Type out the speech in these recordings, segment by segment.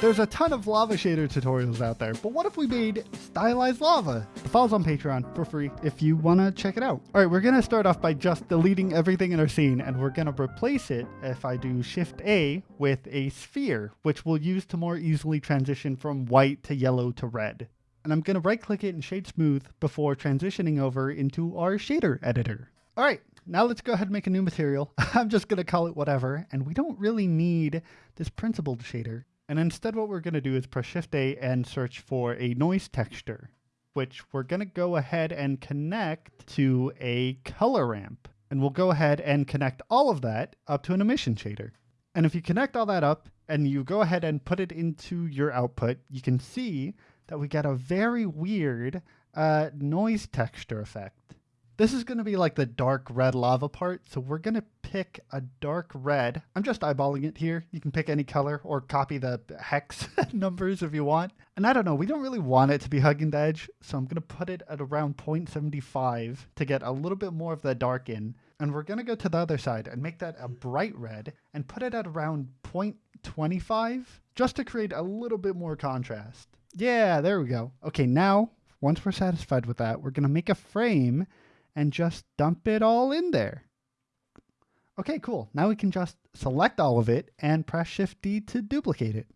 There's a ton of lava shader tutorials out there, but what if we made stylized lava? The file's on Patreon for free if you want to check it out. All right, we're going to start off by just deleting everything in our scene, and we're going to replace it, if I do Shift A, with a sphere, which we'll use to more easily transition from white to yellow to red. And I'm going to right click it and shade smooth before transitioning over into our shader editor. All right, now let's go ahead and make a new material. I'm just going to call it whatever, and we don't really need this principled shader. And instead what we're going to do is press Shift A and search for a noise texture, which we're going to go ahead and connect to a color ramp. And we'll go ahead and connect all of that up to an emission shader. And if you connect all that up and you go ahead and put it into your output, you can see that we get a very weird uh, noise texture effect. This is going to be like the dark red lava part, so we're going to pick a dark red. I'm just eyeballing it here. You can pick any color or copy the hex numbers if you want. And I don't know, we don't really want it to be hugging the edge, so I'm going to put it at around 0.75 to get a little bit more of the dark in. And we're going to go to the other side and make that a bright red and put it at around 0.25 just to create a little bit more contrast. Yeah, there we go. Okay, now, once we're satisfied with that, we're going to make a frame and just dump it all in there. Okay, cool. Now we can just select all of it and press Shift D to duplicate it.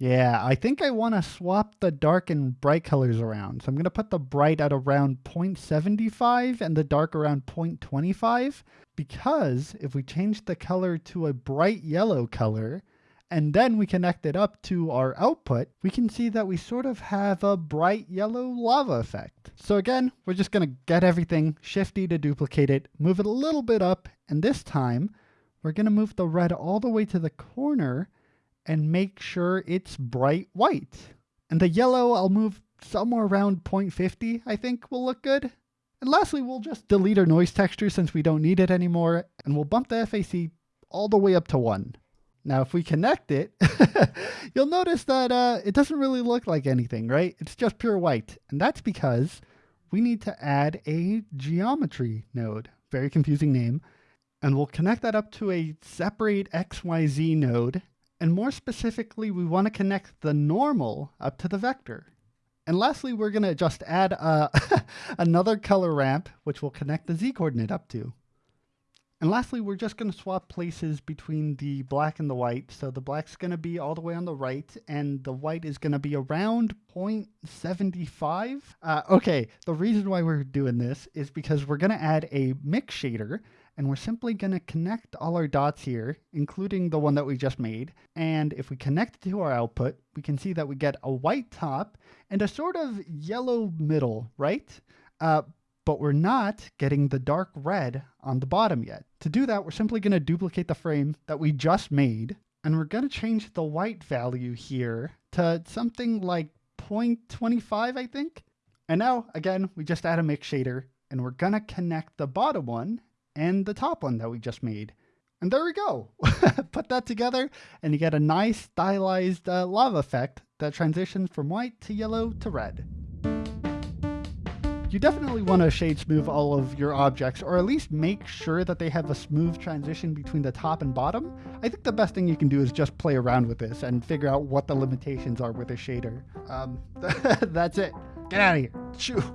Yeah, I think I want to swap the dark and bright colors around. So I'm going to put the bright at around 0.75 and the dark around 0.25 because if we change the color to a bright yellow color, and then we connect it up to our output, we can see that we sort of have a bright yellow lava effect. So again, we're just going to get everything, Shift D to duplicate it, move it a little bit up, and this time we're going to move the red all the way to the corner and make sure it's bright white. And the yellow I'll move somewhere around 0.50, I think will look good. And lastly, we'll just delete our noise texture since we don't need it anymore, and we'll bump the FAC all the way up to 1. Now, if we connect it, you'll notice that uh, it doesn't really look like anything, right? It's just pure white. And that's because we need to add a geometry node. Very confusing name. And we'll connect that up to a separate XYZ node. And more specifically, we want to connect the normal up to the vector. And lastly, we're going to just add uh, another color ramp, which we'll connect the Z coordinate up to. And lastly, we're just going to swap places between the black and the white. So the black's going to be all the way on the right, and the white is going to be around 0.75. Uh, okay, the reason why we're doing this is because we're going to add a mix shader, and we're simply going to connect all our dots here, including the one that we just made. And if we connect it to our output, we can see that we get a white top and a sort of yellow middle, right? Uh, but we're not getting the dark red on the bottom yet. To do that, we're simply going to duplicate the frame that we just made, and we're going to change the white value here to something like 0.25, I think. And now, again, we just add a mix shader, and we're going to connect the bottom one and the top one that we just made. And there we go. Put that together, and you get a nice stylized uh, lava effect that transitions from white to yellow to red. You definitely want to shade smooth all of your objects, or at least make sure that they have a smooth transition between the top and bottom. I think the best thing you can do is just play around with this and figure out what the limitations are with a shader. Um, that's it. Get out of here. Chew.